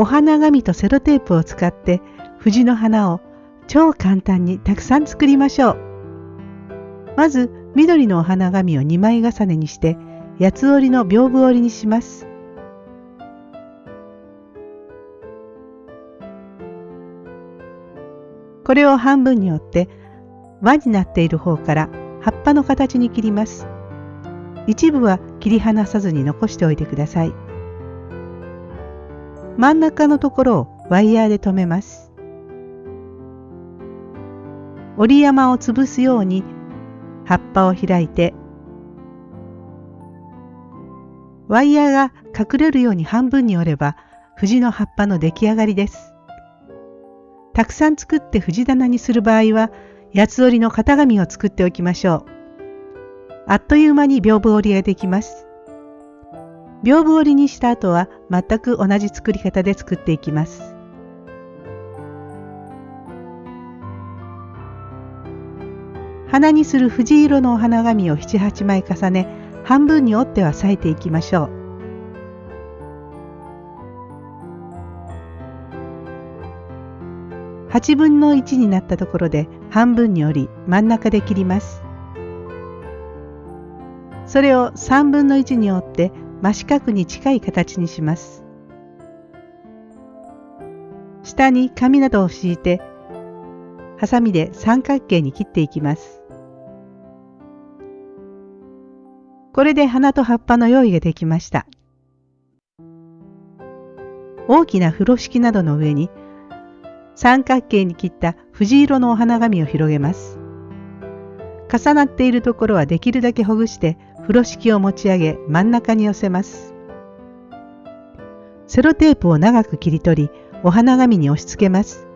お花紙とセロテープを使って藤の花を超簡単にたくさん作りましょう。まず緑のお花紙を2枚重ねにして八つ折りの屏風折りにします。これを半分に折って輪になっている方から葉っぱの形に切ります。一部は切り離さずに残しておいてください。真ん中のところをワイヤーで留めます。折り山を潰すように葉っぱを開いてワイヤーが隠れるように半分に折れば藤の葉っぱの出来上がりです。たくさん作って藤棚にする場合は八つ折りの型紙を作っておきましょう。あっという間に屏風折りができます。屏風折りにした後は全く同じ作り方で作っていきます。花にする藤色のお花紙を7、8枚重ね、半分に折っては裂いていきましょう。8分の1になったところで半分に折り真ん中で切ります。それを3分の1に折って真四角に近い形にします。下に紙などを敷いてハサミで三角形に切っていきます。これで花と葉っぱの用意ができました。大きな風呂敷などの上に三角形に切った藤色のお花紙を広げます。重なっているところはできるだけほぐして風呂敷を持ち上げ真ん中に寄せます。セロテープを長く切り取りお花紙に押し付けます。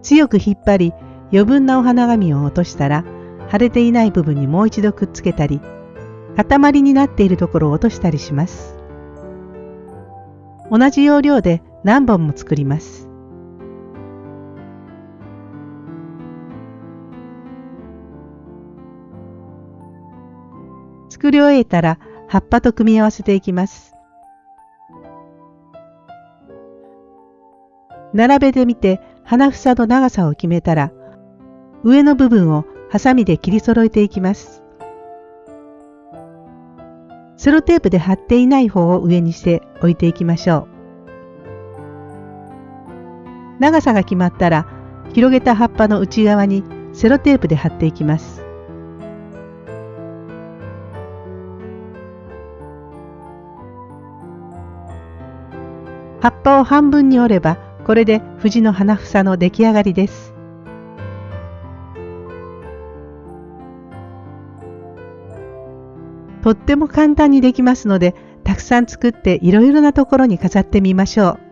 強く引っ張り余分なお花紙を落としたら腫れていない部分にもう一度くっつけたり塊になっているところを落としたりします。同じ要領で何本も作ります。作り終えたら葉っぱと組み合わせていきます。並べてみて花房の長さを決めたら、上の部分をハサミで切り揃えていきます。セロテープで貼っていない方を上にして置いていきましょう。長さが決まったら、広げた葉っぱの内側にセロテープで貼っていきます。葉っぱを半分に折ればこれで藤の花房の出来上がりです。とっても簡単にできますので、たくさん作っていろいろなところに飾ってみましょう。